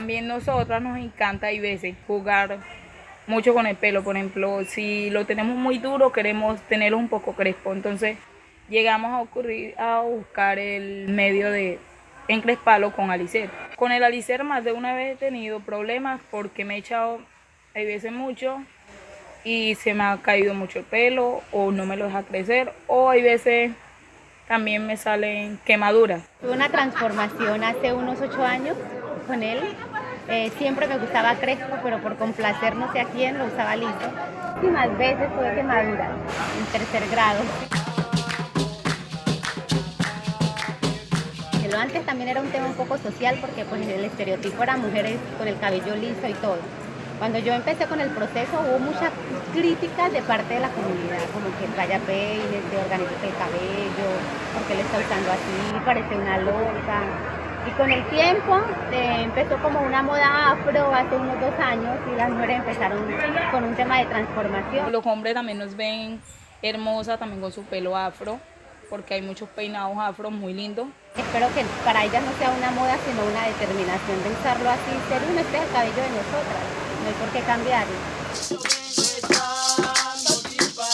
También nosotras nos encanta hay veces jugar mucho con el pelo. Por ejemplo, si lo tenemos muy duro, queremos tenerlo un poco crespo. Entonces llegamos a ocurrir a buscar el medio de encresparlo con alicer. Con el alicer más de una vez he tenido problemas porque me he echado, hay veces mucho, y se me ha caído mucho el pelo o no me lo deja crecer o hay veces también me salen quemaduras. Tuve una transformación hace unos ocho años con él. Eh, siempre me gustaba crespo, pero por complacer no sé a quién lo usaba liso. Más veces tuve quemaduras en tercer grado. Lo antes también era un tema un poco social porque pues el estereotipo era mujeres con el cabello liso y todo. Cuando yo empecé con el proceso hubo muchas críticas de parte de la comunidad, como que traya peines, que organice el cabello, porque le está usando así, parece una loca. Y con el tiempo eh, empezó como una moda afro hace unos dos años y las mujeres empezaron con un tema de transformación. Los hombres también nos ven hermosa también con su pelo afro, porque hay muchos peinados afro muy lindos. Espero que para ellas no sea una moda, sino una determinación de usarlo así, ser un este el cabello de nosotras no hay por qué cambiar.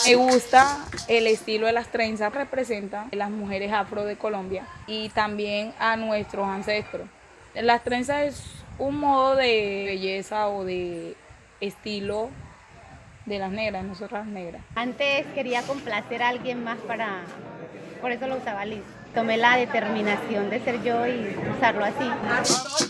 Me gusta el estilo de las trenzas, representa a las mujeres afro de Colombia y también a nuestros ancestros. Las trenzas es un modo de belleza o de estilo de las negras, nosotras negras. Antes quería complacer a alguien más para, por eso lo usaba liso. Tomé la determinación de ser yo y usarlo así.